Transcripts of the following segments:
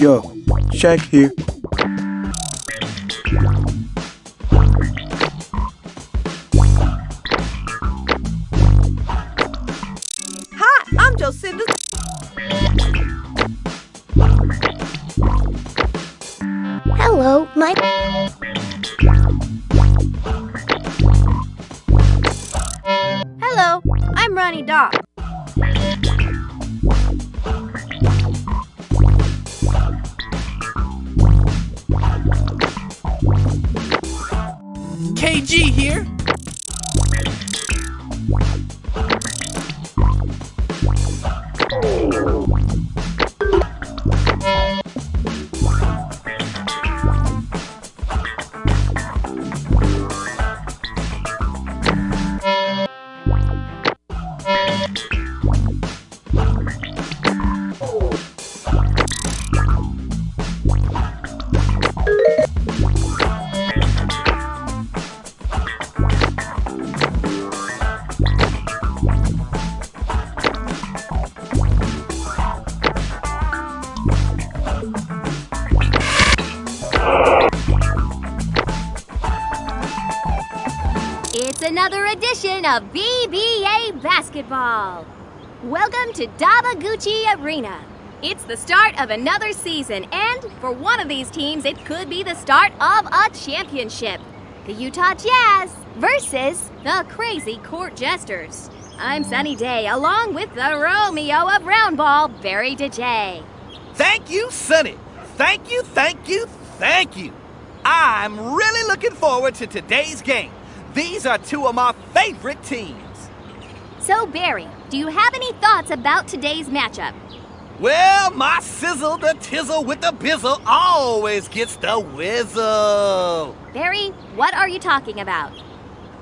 Yo, Shaq here. Hi, I'm Jocinda. Hello, my. Hello, I'm Ronnie Doc. Another edition of BBA Basketball. Welcome to Davaguchi Arena. It's the start of another season, and for one of these teams, it could be the start of a championship. The Utah Jazz versus the Crazy Court Jesters. I'm Sunny Day, along with the Romeo of Roundball, Barry DeJay. Thank you, Sunny. Thank you, thank you, thank you. I'm really looking forward to today's game. These are two of my favorite teams. So, Barry, do you have any thoughts about today's matchup? Well, my sizzle, the tizzle with the bizzle always gets the whizzle. Barry, what are you talking about?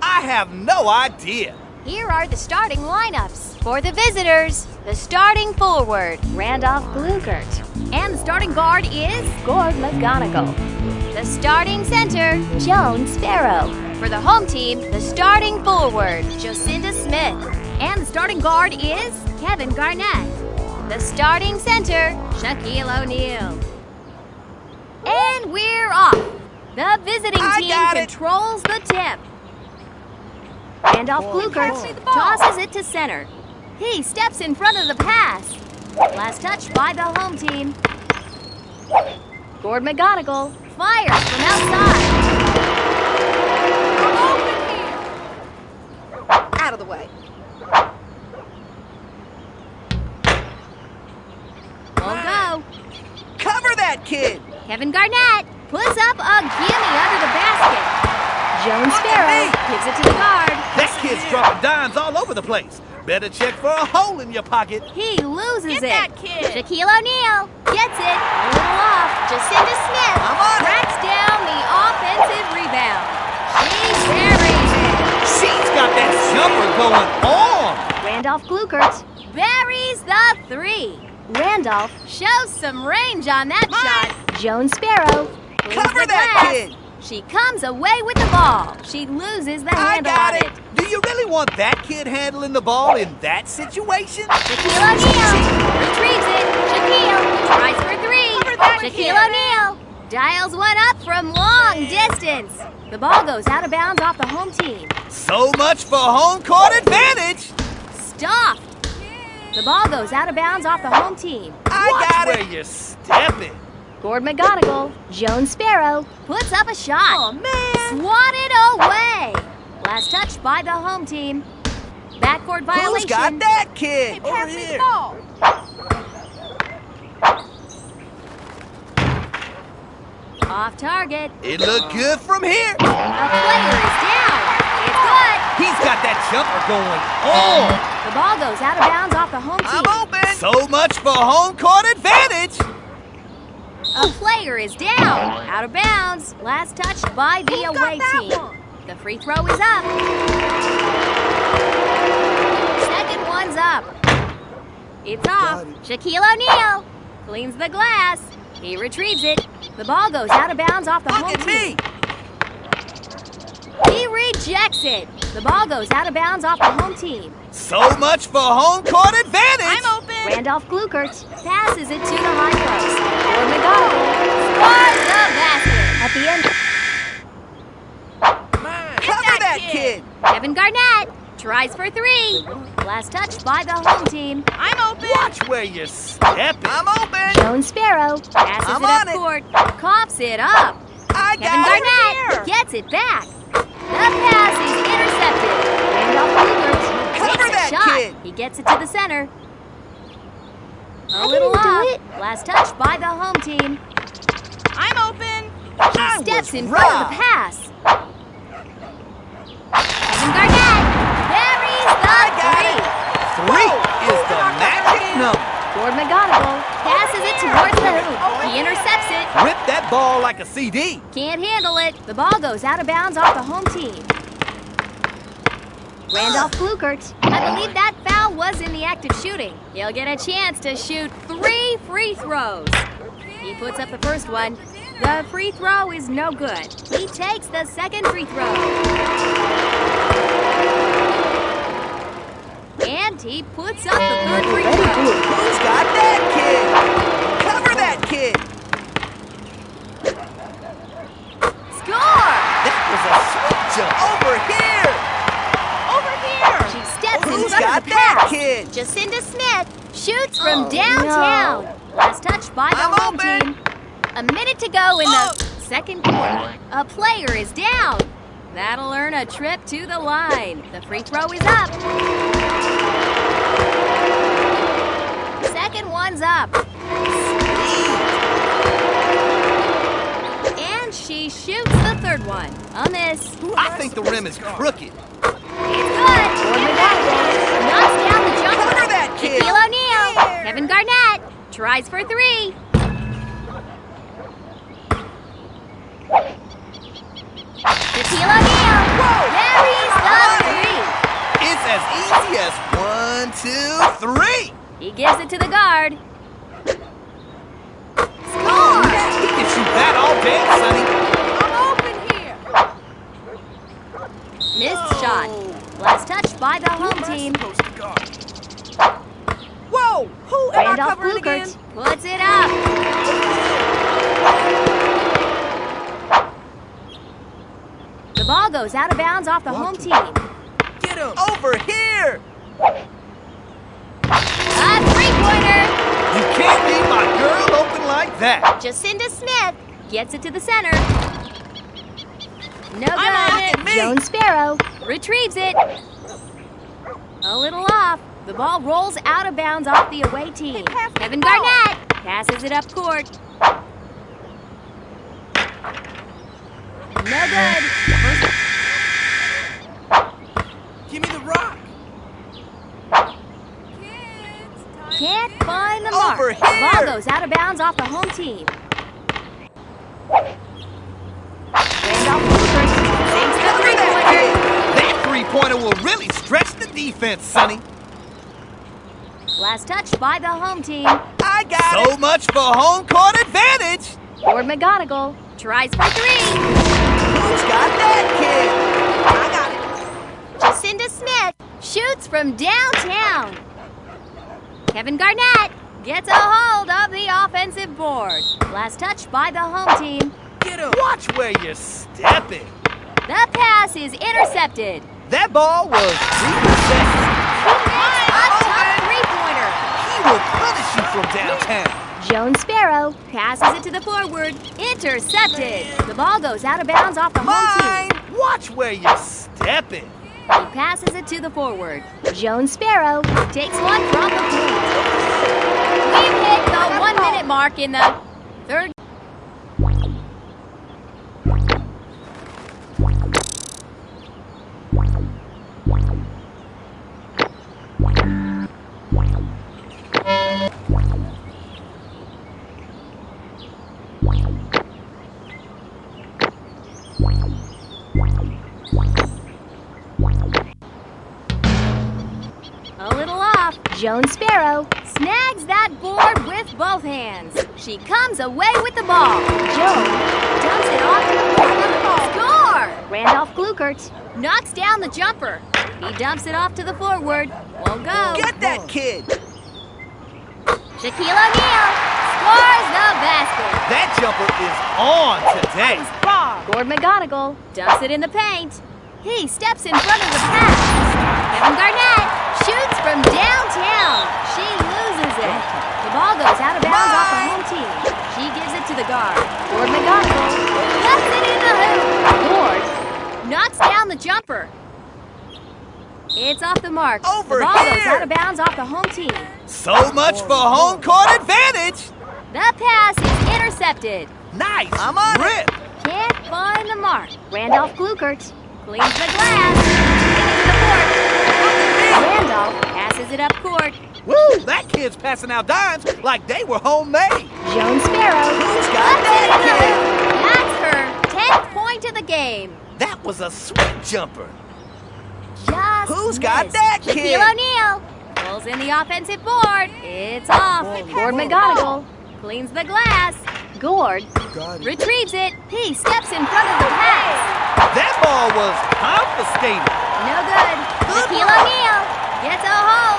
I have no idea. Here are the starting lineups. For the visitors, the starting forward, Randolph Glugert. And the starting guard is Gord McGonigal. The starting center, Joan Sparrow. For the home team, the starting forward, Jocinda Smith. And the starting guard is Kevin Garnett. The starting center, Shaquille O'Neal. And we're off. The visiting I team got it. controls the tip. Randolph oh, Glukert tosses it to center. He steps in front of the pass. Last touch by the home team. Gord McGonigal fires from outside. Out of the way. Won't go. Cover that kid. Kevin Garnett puts up a gimme under the basket. Joan Sparrow gives it to the guard. That kid's dropping dimes all over the place. Better check for a hole in your pocket. He loses Get it. that kid. Shaquille O'Neal gets it. A little off. Jacinda Smith Randolph Glukert buries the three. Randolph shows some range on that shot. Joan Sparrow Cover that kid. She comes away with the ball. She loses the I handle got on it. Do you really want that kid handling the ball in that situation? Shaquille O'Neal retrieves it. Shaquille tries for three. Shaquille. O'Neal dials one up from long distance. The ball goes out of bounds off the home team. So much for home court advantage. Stopped. The ball goes out of bounds off the home team. I Watch got where it. you're stepping. Gord McGonigal, Joan Sparrow, puts up a shot. Oh, man. Swatted away. Last touch by the home team. Backcourt violation. Who's got that kid? Pass Over here. ball. Off target. It looked good from here. A player is down. It's good. He's got that jumper going on. The ball goes out of bounds off the home team. I'm open. So much for home court advantage. A player is down. Out of bounds. Last touch by the Who got away that team. one? The free throw is up. Second one's up. It's off. Shaquille O'Neal cleans the glass. He retrieves it. The ball goes out of bounds off the Look home at team. me. He rejects it. The ball goes out of bounds off the home team. So much for home court advantage. I'm open. Randolph Glukert passes it to the high post. Gord McGonagall scores the basket. At the end, Cover that kid! Kevin Garnett tries for three. Last touch by the home team. I'm open. Watch where you're stepping. I'm open. Joan Sparrow passes I'm it up on it. court, coughs it up. I Kevin got Garnett gets it back. The pass is intercepted. Randolph Hubert Cover that shot. kid. He gets it to the center. A I little didn't do off. it. Last touch by the home team. I'm open. She I steps was in front of the pass. Kevin Garnett buries the got three. Three is the magic number. Gord McGonagall passes it towards the hoop. He intercepts it. Rip that ball like a CD. Can't handle it. The ball goes out of bounds off the home team. Randolph Glukert. I believe that foul was in the act of shooting. He'll get a chance to shoot three free throws. He puts up the first one. The free throw is no good. He takes the second free throw. And he puts up the third free throw. Who's got that kid? Cover that kid. Score! That was a sweet jump. Over here. Over here. She steps in Who's front got of the that pass. kid? Jacinda Smith shoots from Oh, downtown. Last touch by the I'm home open. team. A minute to go in Oh. the second quarter. A player is down. That'll earn a trip to the line. The free throw is up. Second one's up. And she shoots the third one. A miss. I think the rim is crooked. It's good. Gord McGonagall knocks down the jumper. Cover that kid. Shaquille O'Neal. Kevin Garnett tries for three. Shaquille O'Neal buries the three. It's as easy as one, two, three. He gives it to the guard. Score! He can shoot that all day, Sunny. I'm open here. Missed shot. Oh. Last touch by the home team. Whoa. Who am I Randolph covering again? Glukert puts it up. The ball goes out of bounds off the home team. Get him. Over here. A three-pointer. You can't leave my girl open like that. Jacinda Smith gets it to the center. No I'm on good. it. Me. Joan Sparrow retrieves it. A little off. The ball rolls out of bounds off the away team. Kevin. Garnett passes it up court. No good. Give me the rock. Can't find the mark. Over The ball goes out of bounds off the home team. Randolph Hoover sinks the Cover that three-pointer. That three-pointer will really stretch the defense, Sunny. Last touch by the home team. I got so much for home court advantage. Gord McGonagall tries for three. Who's got that kid? I got it. Jacinda Smith shoots from downtown. Kevin Garnett gets a hold of the offensive board. Last touch by the home team. Get him. Watch where you're stepping. The pass is intercepted. That ball was repossessed. A tough three-pointer. He will punish you from downtown. Joan Sparrow passes it to the forward. Intercepted. The ball goes out of bounds off the home Mine. team. Watch where you're stepping. He passes it to the forward. Joan Sparrow takes one from the point. We've hit the one-minute mark in the third. With both hands. She comes away with the ball. Joe dumps it off to the forward. Score! Randolph Glukert knocks down the jumper. He dumps it off to the forward. Won't go. Get that kid. Shaquille O'Neal scores the basket. That jumper is on today. Bob. Gord McGonigal dumps it in the paint. He steps in front of the pass. Kevin Garnett shoots from downtown. She loses it. The ball goes out of bounds off the home team. She gives it to the guard. Gord McGonigal lets it in the hoop. Gord knocks down the jumper. It's off the mark. Over the ball goes out of bounds off the home team. So much for home court advantage. The pass is intercepted. Nice. I'm on Rip. Can't find the mark. Randolph Glukert cleans the glass. Into the court. Randolph passes it up court. Woo! That kid's passing out dimes like they were homemade. Joan Sparrow. Who's got that That's her 10th point of the game. That was a sweet jumper. Just Who's got missed. that Shaquille kid? O'Neal pulls in the offensive board. It's off. Oh, Gord oh. McGonigal cleans the glass. Gord retrieves it. He steps in front of the pass. That ball was confiscated. No good. Good Shaquille. O'Neal gets a hold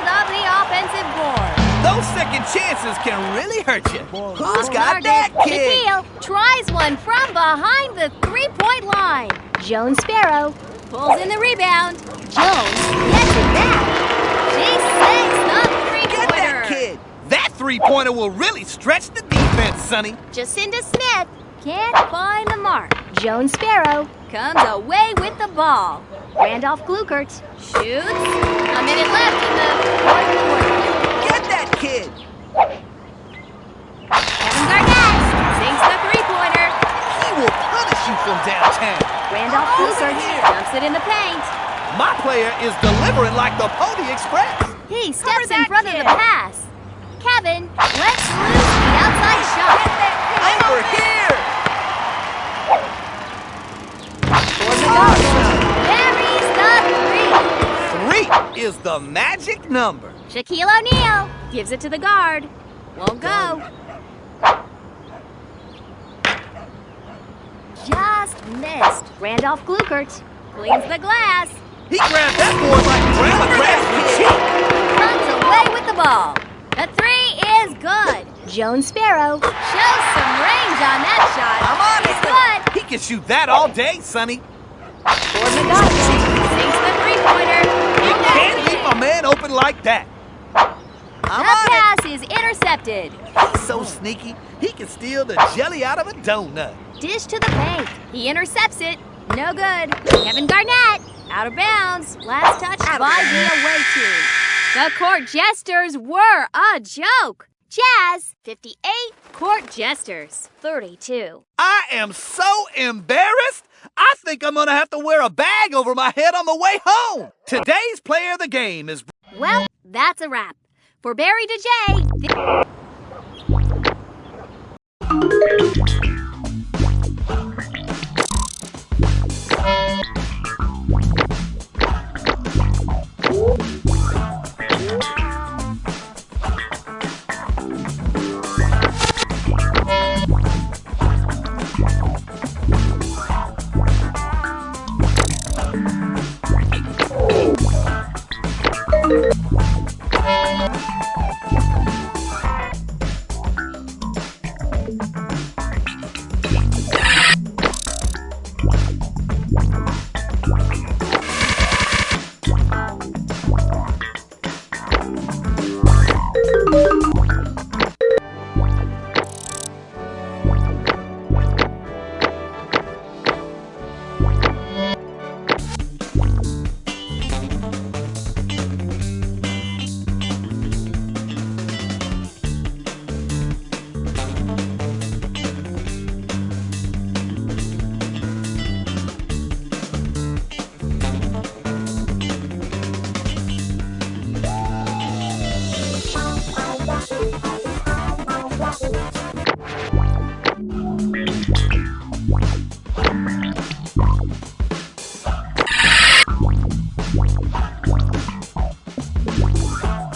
Those second chances can really hurt you. Who's oh, got that kid? Shaquille tries one from behind the three-point line. Joan Sparrow pulls in the rebound. Jones gets it back. She sinks the Get that three-pointer. kid. That three-pointer will really stretch the defense, Sunny. Jacinda Smith can't find the mark. Joan Sparrow comes away with the ball. Randolph Glukert shoots. A minute left in the fourth quarter. Get that kid. Kevin Garnett sinks the three-pointer. He will punish you from downtown. Randolph Glukert dumps it in the paint. My player is delivering like the Pony Express. He steps in that front of the pass. Kevin lets loose the outside shot. I'm over here. Gord McGonigal buries the three. Three is the magic number. Shaquille O'Neal gives it to the guard. Won't go. Just missed. Randolph Glukert cleans the glass. He grabbed that board like grandma the cheek. Runs away with the ball. The three is good. Joan Sparrow shows some range on that shot. I'm on it. good. He can shoot that all day, Sunny. Gord McGonigal sinks the three-pointer. You can't leave a man open like that. The pass is intercepted. He's so sneaky, he can steal the jelly out of a donut. Dish to the paint. He intercepts it. No good. Kevin Garnett out of bounds. Last touch by the away team. The court jesters were a joke. Jazz 58, court jesters 32. I am so embarrassed. I think I'm gonna have to wear a bag over my head on the way home. Today's player of the game is Well, that's a wrap. For Barry DeJay,